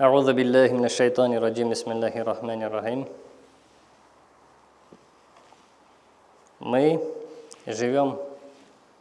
أعوذ بالله من الشيطان الرجيم بسم الله الرحمن الرحيم Мы живем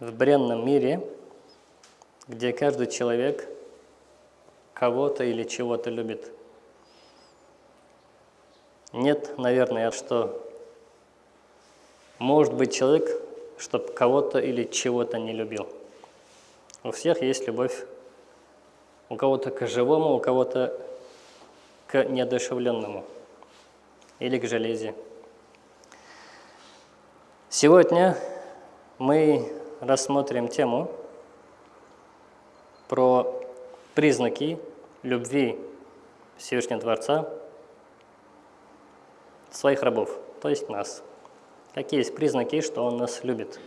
в бренном мире, где каждый человек кого-то или чего-то любит. Нет, наверное, что может быть человек, чтобы кого-то или чего-то не любил. У всех есть любовь. у кого-то к живому, у кого-то к неодушевленному или к железе. Сегодня мы рассмотрим тему про признаки любви Всевышнего Творца своих рабов, то есть нас. Какие есть признаки, что Он нас любит?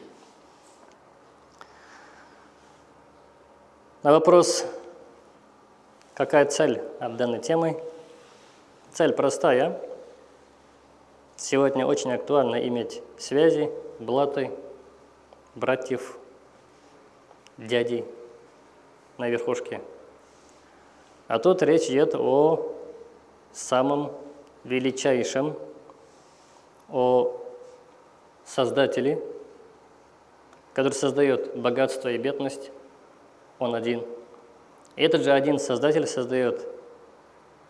На вопрос, какая цель от данной темы? Цель простая. Сегодня очень актуально иметь связи, блаты, братьев, дядей на верхушке. А тут речь идет о самом величайшем, о Создателе, который создает богатство и бедность, он один. Этот же один Создатель создает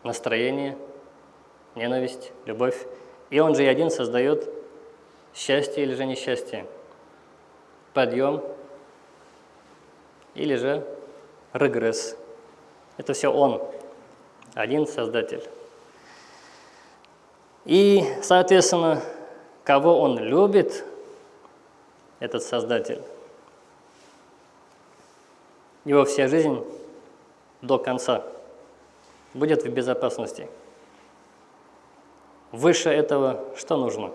настроение, ненависть, любовь. И он же и один создает счастье или же несчастье, подъем или же регресс. Это все он, один Создатель. И, соответственно, кого он любит, этот Создатель, его вся жизнь до конца будет в безопасности. Выше этого что нужно?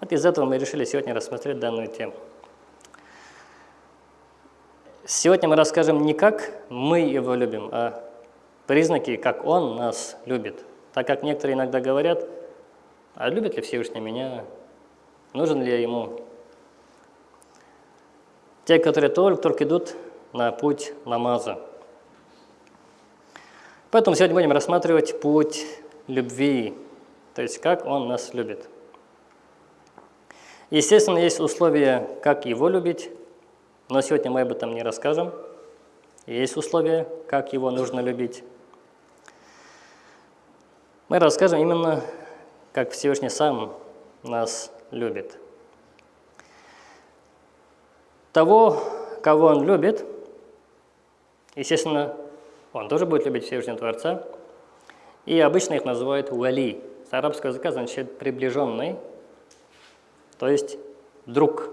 Вот из этого мы решили сегодня рассмотреть данную тему. Сегодня мы расскажем не как мы его любим, а признаки, как он нас любит. Так как некоторые иногда говорят, а любит ли Всевышний меня, нужен ли я ему. Те, которые только-только идут на путь намаза. Поэтому сегодня будем рассматривать путь любви, то есть как он нас любит. Естественно, есть условия, как его любить, но сегодня мы об этом не расскажем. Есть условия, как его нужно любить. Мы расскажем именно, как Всевышний сам нас любит. Того, кого он любит, естественно, он тоже будет любить Всевышнего Творца. И обычно их называют вали. С арабского языка значит приближенный, то есть друг.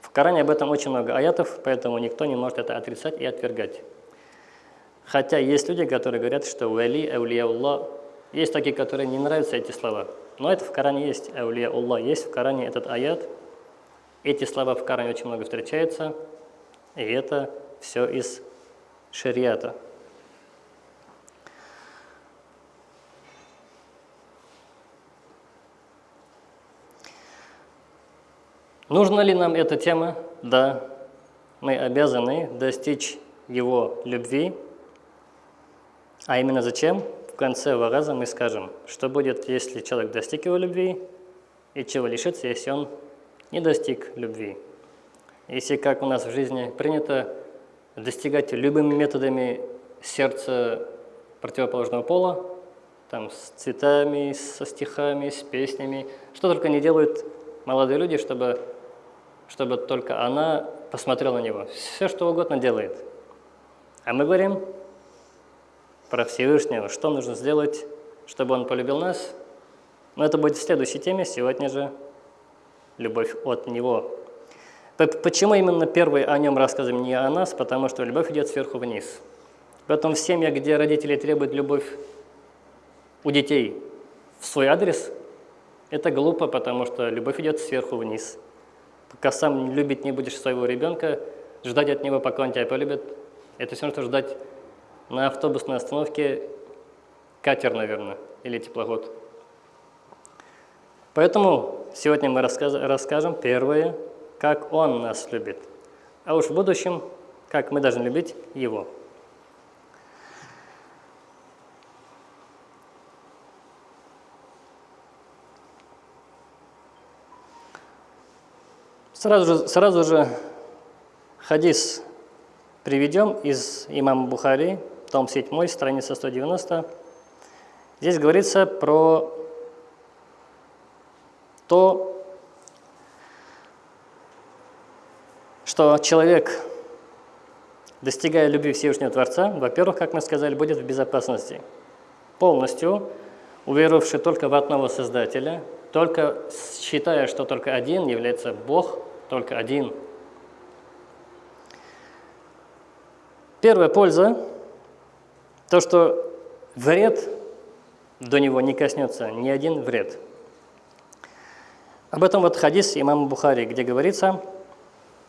В Коране об этом очень много аятов, поэтому никто не может это отрицать и отвергать. Хотя есть люди, которые говорят, что вали, аулияуллах, есть такие, которые не нравятся эти слова. Но это в Коране есть, аулияуллах, есть в Коране этот аят. Эти слова в Коране очень много встречаются, и это все из шариата. Нужна ли нам эта тема? Да. Мы обязаны достичь его любви. А именно зачем? В конце вараза мы скажем, что будет, если человек достиг его любви, и чего лишится, если он не достиг любви. Если как у нас в жизни принято достигать любыми методами сердца противоположного пола, там с цветами, со стихами, с песнями, что только не делают молодые люди, чтобы чтобы только она посмотрела на него. Все, что угодно делает. А мы говорим про Всевышнего, что нужно сделать, чтобы он полюбил нас. Но это будет в следующей теме, сегодня же любовь от него. Почему именно первый о нем рассказываем не о нас? Потому что любовь идет сверху вниз. Поэтому в семьях, где родители требуют любовь у детей в свой адрес, это глупо, потому что любовь идет сверху вниз. Пока сам любить не будешь своего ребенка, ждать от него, пока он тебя полюбит, это все равно, что ждать на автобусной остановке катер, наверное, или теплоход. Поэтому сегодня мы расскажем первое, как он нас любит, а уж в будущем, как мы должны любить его. Сразу же, сразу же хадис приведем из имама Бухари, том 7, страница 190. Здесь говорится про то, что человек, достигая любви Всевышнего Творца, во-первых, как мы сказали, будет в безопасности. Полностью уверовавший только в одного Создателя, только считая, что только один является Бог, только один. Первая польза – то, что вред до него не коснется, ни один вред. Об этом вот хадис имама Бухари, где говорится,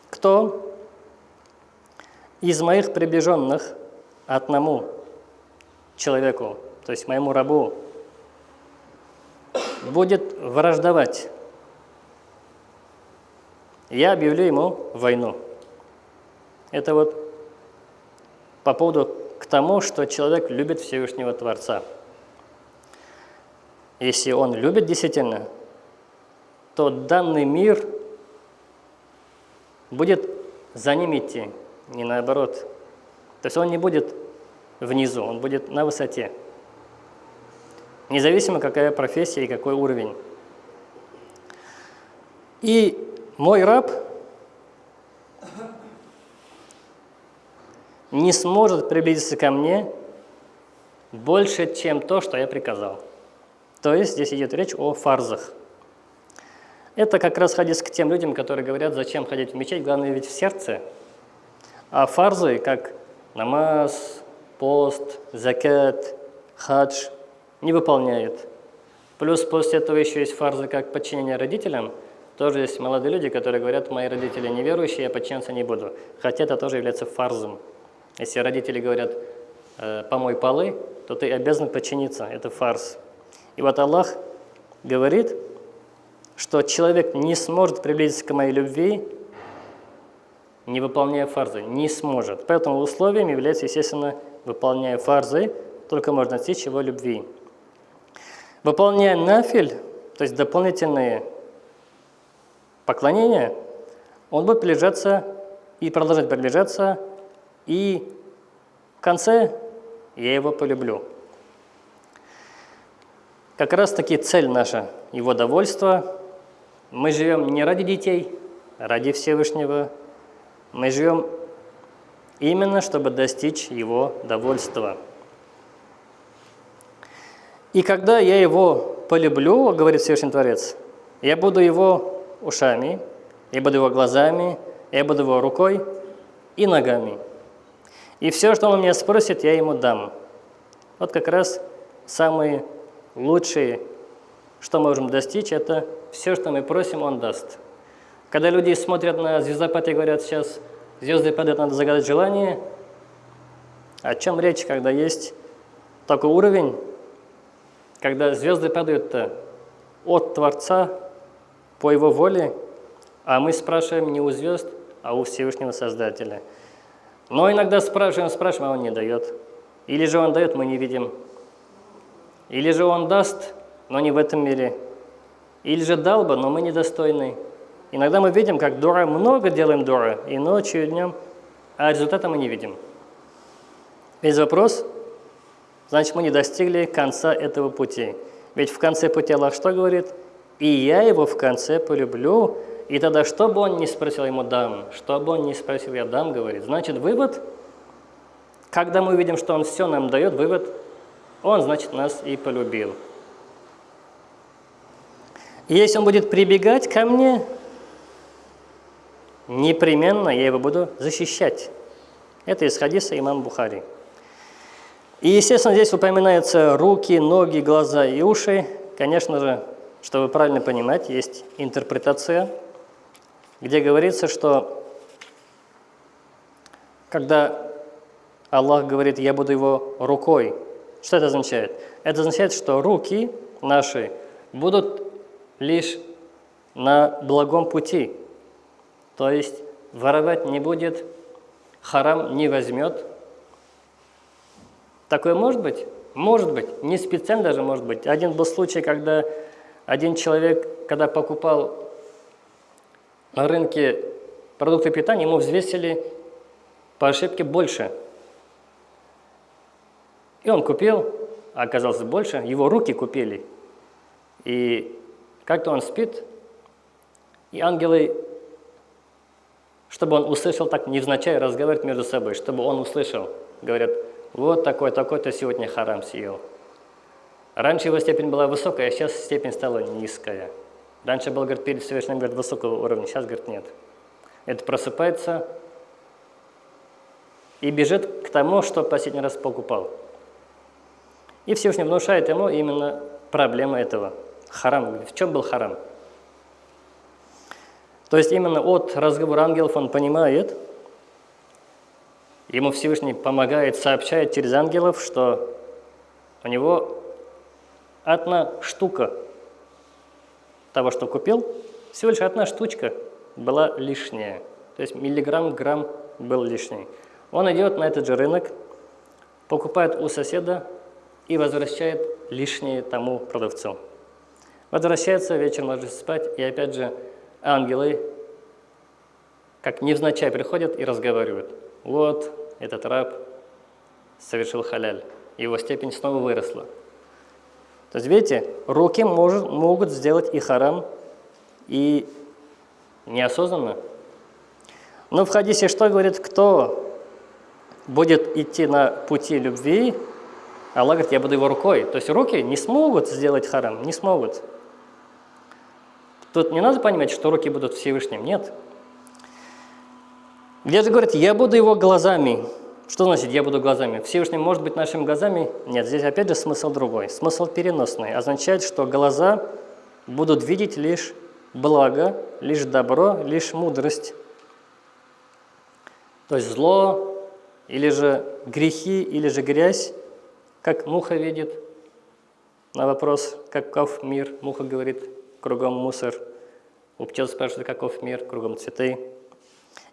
кто из моих приближенных одному человеку, то есть моему рабу, будет враждовать, я объявлю ему войну. Это вот по поводу к тому, что человек любит Всевышнего Творца. Если он любит действительно, то данный мир будет за ним идти, не наоборот. То есть он не будет внизу, он будет на высоте. Независимо, какая профессия и какой уровень. И мой раб не сможет приблизиться ко мне больше, чем то, что я приказал. То есть здесь идет речь о фарзах. Это как раз хадис к тем людям, которые говорят, зачем ходить в мечеть, главное ведь в сердце. А фарзы, как намаз, пост, закат, хадж, не выполняет. Плюс после этого еще есть фарзы, как подчинение родителям. Тоже есть молодые люди, которые говорят, мои родители неверующие, я подчиняться не буду. Хотя это тоже является фарзом. Если родители говорят, э, помой полы, то ты обязан подчиниться. Это фарс. И вот Аллах говорит, что человек не сможет приблизиться к моей любви, не выполняя фарзы. Не сможет. Поэтому условием является, естественно, выполняя фарзы, только можно достичь его любви. Выполняя нафиль, то есть дополнительные поклонения, он будет приближаться и продолжать приближаться, и в конце я его полюблю. Как раз таки цель наша, его довольство. Мы живем не ради детей, ради Всевышнего. Мы живем именно, чтобы достичь его довольства. И когда я его полюблю, говорит Всевышний Творец, я буду его ушами, я буду его глазами, я буду его рукой и ногами. И все, что он меня спросит, я ему дам. Вот как раз самые лучшие, что мы можем достичь, это все, что мы просим, Он даст. Когда люди смотрят на звездопад и говорят, сейчас звезды падают, надо загадать желание, о чем речь, когда есть такой уровень, когда звезды падают от Творца по Его воле, а мы спрашиваем не у звезд, а у Всевышнего Создателя. Но иногда спрашиваем, спрашиваем, а Он не дает. Или же Он дает, мы не видим. Или же Он даст, но не в этом мире. Или же дал бы, но мы недостойны. Иногда мы видим, как дура, много делаем дура, и ночью, и днем, а результата мы не видим. Весь вопрос, значит, мы не достигли конца этого пути. Ведь в конце пути Аллах что говорит? «И я его в конце полюблю, и тогда, что бы он ни спросил, ему дам. Что бы он ни спросил, я дам, говорит. Значит, вывод, когда мы видим, что он все нам дает, вывод – он, значит, нас и полюбил. Если он будет прибегать ко мне, непременно я его буду защищать. Это из хадиса имам Бухари. И, естественно, здесь упоминаются руки, ноги, глаза и уши. Конечно же, чтобы правильно понимать, есть интерпретация, где говорится, что когда Аллах говорит, я буду его рукой что это означает? Это означает, что руки наши будут лишь на благом пути. То есть воровать не будет, харам не возьмет. Такое может быть? Может быть. Не специально даже может быть. Один был случай, когда один человек, когда покупал на рынке продукты питания, ему взвесили по ошибке больше. И он купил, а оказалось больше, его руки купили. И как-то он спит, и ангелы, чтобы он услышал, так невзначай разговаривать между собой, чтобы он услышал, говорят, вот такой, такой-то сегодня харам съел. Раньше его степень была высокая, а сейчас степень стала низкая. Раньше был, говорит, перед совершенным говорит, высокого уровня, сейчас, говорит, нет. Это просыпается и бежит к тому, что последний раз покупал. И Всевышний внушает ему именно проблему этого. Харам. В чем был харам? То есть именно от разговора ангелов он понимает, ему Всевышний помогает, сообщает через ангелов, что у него одна штука того, что купил, всего лишь одна штучка была лишняя. То есть миллиграмм, грамм был лишний. Он идет на этот же рынок, покупает у соседа и возвращает лишнее тому продавцу. Возвращается, вечером ложится спать, и опять же ангелы, как невзначай, приходят и разговаривают. Вот, этот раб совершил халяль, его степень снова выросла. То есть, видите, руки может, могут сделать и харам, и неосознанно. Но в хадисе что говорит, кто будет идти на пути любви, Аллах говорит, я буду его рукой. То есть руки не смогут сделать харам, не смогут. Тут не надо понимать, что руки будут Всевышним, нет. Где же говорит, я буду его глазами. Что значит «я буду глазами»? Всевышний может быть нашими глазами? Нет, здесь опять же смысл другой. Смысл переносный. Означает, что глаза будут видеть лишь благо, лишь добро, лишь мудрость. То есть зло, или же грехи, или же грязь, как муха видит. На вопрос, каков мир, муха говорит, кругом мусор. У пчел спрашивают, каков мир, кругом цветы.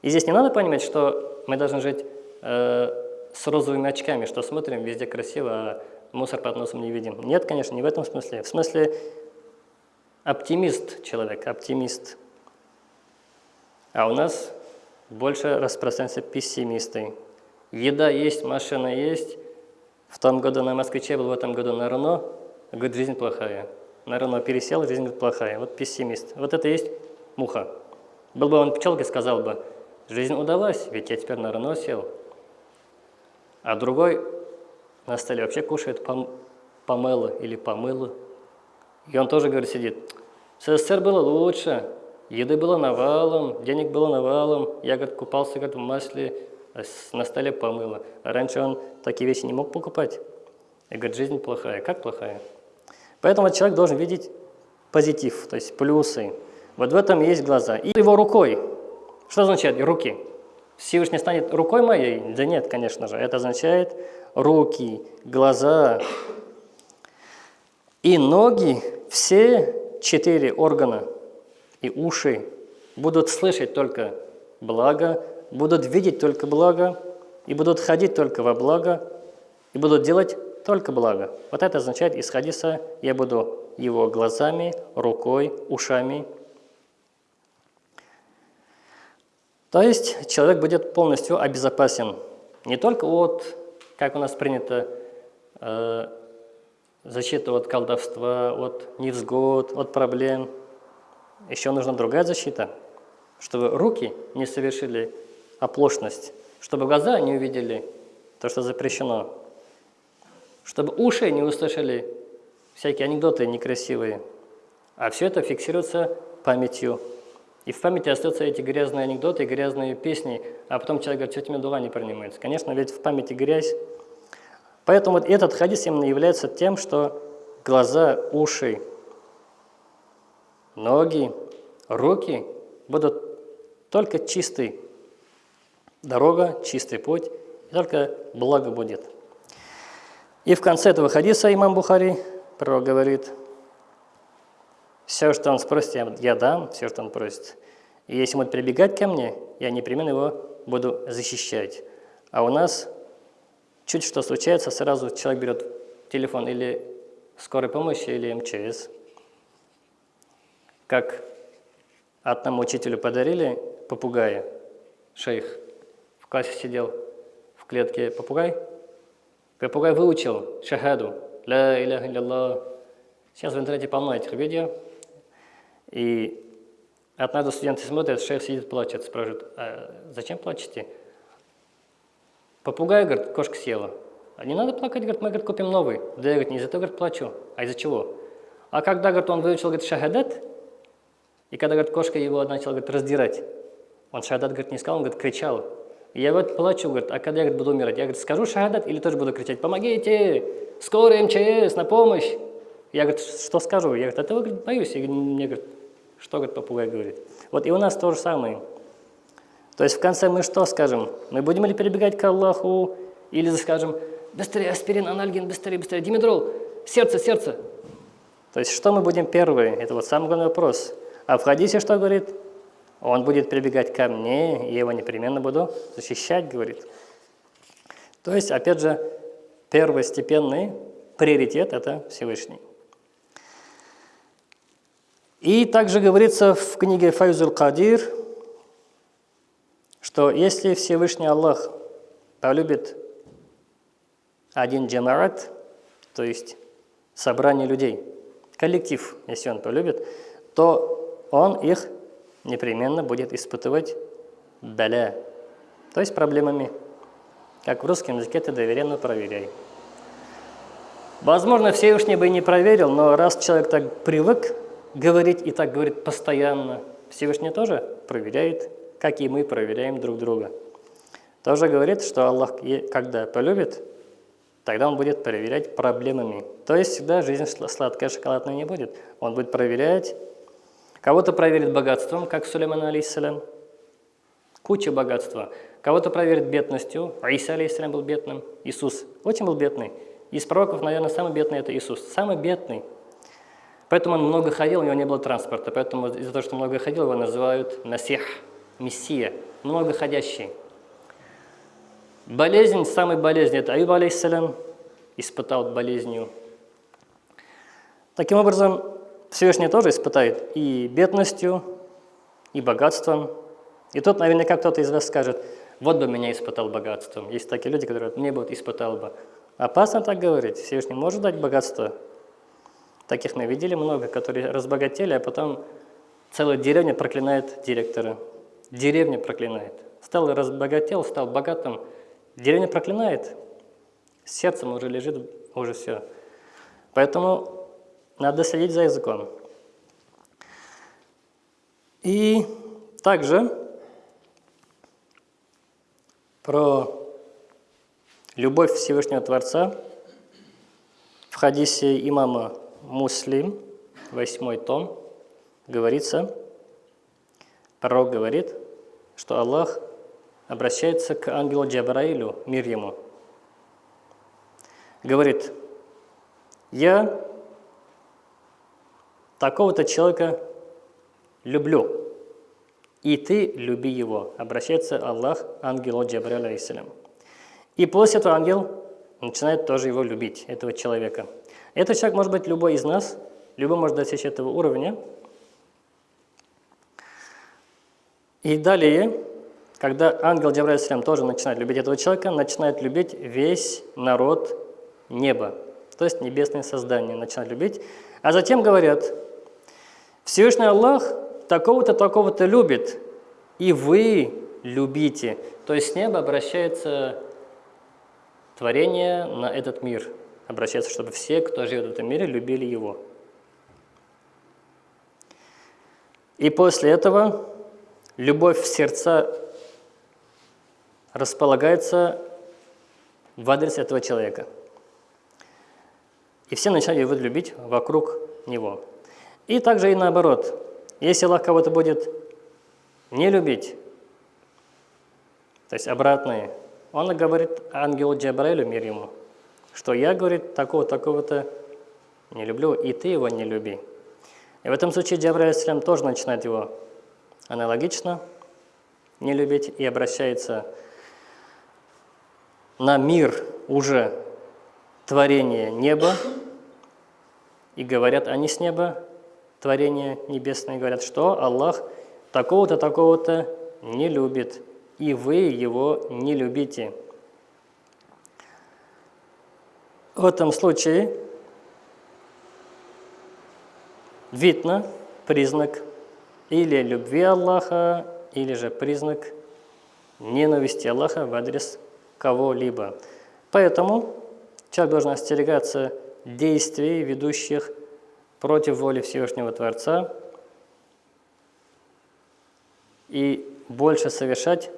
И здесь не надо понимать, что мы должны жить Э, с розовыми очками, что смотрим, везде красиво, а мусор под носом не видим. Нет, конечно, не в этом смысле. В смысле оптимист человек, оптимист. А у нас больше распространяются пессимисты. Еда есть, машина есть. В том году на москвиче был, в этом году на Рено. Говорит, жизнь плохая. На Рено пересел, жизнь плохая. Вот пессимист. Вот это есть муха. Был бы он пчелкой, сказал бы, жизнь удалась, ведь я теперь на Рено сел. А другой на столе вообще кушает пом помыло или помыло. И он тоже, говорит, сидит. В СССР было лучше, еды было навалом, денег было навалом. Я, говорит, купался, говорит, в масле, а на столе помыло. А раньше он такие вещи не мог покупать. И говорит, жизнь плохая. Как плохая? Поэтому человек должен видеть позитив, то есть плюсы. Вот в этом есть глаза. И его рукой. Что означает руки? Всевышний станет рукой моей? Да нет, конечно же. Это означает руки, глаза и ноги, все четыре органа и уши будут слышать только благо, будут видеть только благо, и будут ходить только во благо, и будут делать только благо. Вот это означает из хадиса «я буду его глазами, рукой, ушами То есть человек будет полностью обезопасен. Не только от, как у нас принято, э, защиты от колдовства, от невзгод, от проблем. Еще нужна другая защита, чтобы руки не совершили оплошность, чтобы глаза не увидели то, что запрещено, чтобы уши не услышали всякие анекдоты некрасивые, а все это фиксируется памятью и в памяти остаются эти грязные анекдоты, грязные песни, а потом человек говорит, что тебе дула не принимается. Конечно, ведь в памяти грязь. Поэтому вот этот хадис именно является тем, что глаза, уши, ноги, руки будут только чистый. Дорога, чистый путь, и только благо будет. И в конце этого хадиса имам Бухари, пророк говорит – все, что он спросит, я, я дам, все, что он просит. И если он будет прибегать ко мне, я непременно его буду защищать. А у нас чуть что случается, сразу человек берет телефон или скорой помощи, или МЧС. Как одному учителю подарили попугая, шейх. В классе сидел, в клетке попугай. Попугай выучил шахаду, ля илlallah. Сейчас в интернете полно этих видео. И однажды студенты смотрят, шейх сидит, плачет, спрашивает, а зачем плачете? Попугай, говорит, кошка съела. А не надо плакать, говорит, мы говорит, купим новый. Да я говорит, не из-за того, говорит, плачу. А из-за чего? А когда, говорит, он выучил, говорит, шахадат, и когда, говорит, кошка его начала, говорит, раздирать, он шахадат, говорит, не сказал, он, говорит, кричал. И я, говорит, плачу, говорит, а когда я, говорит, буду умирать? Я, говорит, скажу шахадат или тоже буду кричать, помогите, скорая МЧС, на помощь. Я, говорит, что скажу? Я, говорит, этого, говорит, боюсь. И мне, говорит, что, говорит, попугай говорит. Вот и у нас то же самое. То есть в конце мы что скажем? Мы будем ли перебегать к Аллаху, или скажем, быстрее аспирин, анальгин, быстрее, быстрее, димедрол, сердце, сердце. То есть что мы будем первые? Это вот самый главный вопрос. А в хадисе что говорит? Он будет прибегать ко мне, я его непременно буду защищать, говорит. То есть, опять же, первостепенный приоритет – это Всевышний. И также говорится в книге Файзул Кадир, что если Всевышний Аллах полюбит один джамарат, то есть собрание людей, коллектив, если он полюбит, то он их непременно будет испытывать баля, то есть проблемами. Как в русском языке ты доверенно проверяй. Возможно, Всевышний бы и не проверил, но раз человек так привык говорить и так говорит постоянно, Всевышний тоже проверяет, как и мы проверяем друг друга. Тоже говорит, что Аллах, когда полюбит, тогда он будет проверять проблемами. То есть всегда жизнь сладкая, шоколадная не будет. Он будет проверять, кого-то проверит богатством, как Сулейман алейхиссалям, куча богатства. Кого-то проверит бедностью, Иса алейхиссалям был бедным, Иисус очень был бедный. Из пророков, наверное, самый бедный – это Иисус, самый бедный. Поэтому он много ходил, у него не было транспорта, поэтому из-за того, что много ходил, его называют Насих, Мессия, многоходящий. Болезнь, самая болезнь, это Аюб, алейхиссалям, испытал болезнью. Таким образом, Всевышний тоже испытает и бедностью, и богатством. И тут наверняка кто-то из вас скажет, вот бы меня испытал богатством. Есть такие люди, которые мне бы испытал бы. Опасно так говорить. Всевышний может дать богатство. Таких мы видели много, которые разбогатели, а потом целая деревня проклинает директора. Деревня проклинает. Стал разбогател, стал богатым – Деревня проклинает, сердцем уже лежит, уже все. Поэтому надо следить за языком. И также про любовь Всевышнего Творца в хадисе имама Муслим, восьмой том, говорится, пророк говорит, что Аллах обращается к ангелу Джабраилю, мир ему. Говорит, я такого-то человека люблю, и ты люби его. Обращается Аллах ангелу Джабраилю, алейсалям. И после этого ангел начинает тоже его любить, этого человека. Этот человек может быть любой из нас, любой может достичь этого уровня. И далее когда ангел Джабраиль тоже начинает любить этого человека, начинает любить весь народ неба, то есть небесное создание начинает любить. А затем говорят, Всевышний Аллах такого-то, такого-то любит, и вы любите. То есть с неба обращается творение на этот мир, обращается, чтобы все, кто живет в этом мире, любили его. И после этого любовь в сердца располагается в адрес этого человека. И все начинают его любить вокруг него. И также и наоборот. Если Аллах кого-то будет не любить, то есть обратное, он говорит ангелу Джабраилю, мир ему, что я, говорит, такого-такого-то не люблю, и ты его не люби. И в этом случае Джабраиль тоже начинает его аналогично не любить и обращается на мир уже творение неба, и говорят они с неба, творение небесное, говорят, что Аллах такого-то, такого-то не любит, и вы его не любите. В этом случае видно признак или любви Аллаха, или же признак ненависти Аллаха в адрес кого-либо. Поэтому человек должен остерегаться действий, ведущих против воли Всевышнего Творца, и больше совершать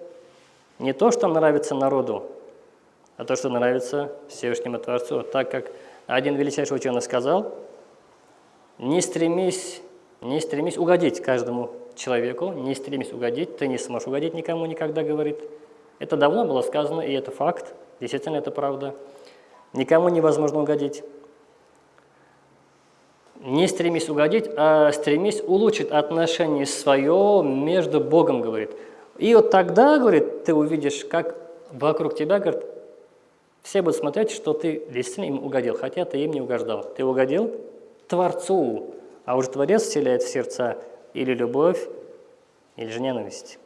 не то, что нравится народу, а то, что нравится Всевышнему Творцу. Так как один величайший ученый сказал, не стремись, не стремись угодить каждому человеку, не стремись угодить, ты не сможешь угодить никому никогда, говорит. Это давно было сказано, и это факт, действительно это правда. Никому невозможно угодить. Не стремись угодить, а стремись улучшить отношение свое между Богом, говорит. И вот тогда, говорит, ты увидишь, как вокруг тебя, говорит, все будут смотреть, что ты действительно им угодил, хотя ты им не угождал. Ты угодил Творцу, а уже Творец вселяет в сердца или любовь, или же ненависть.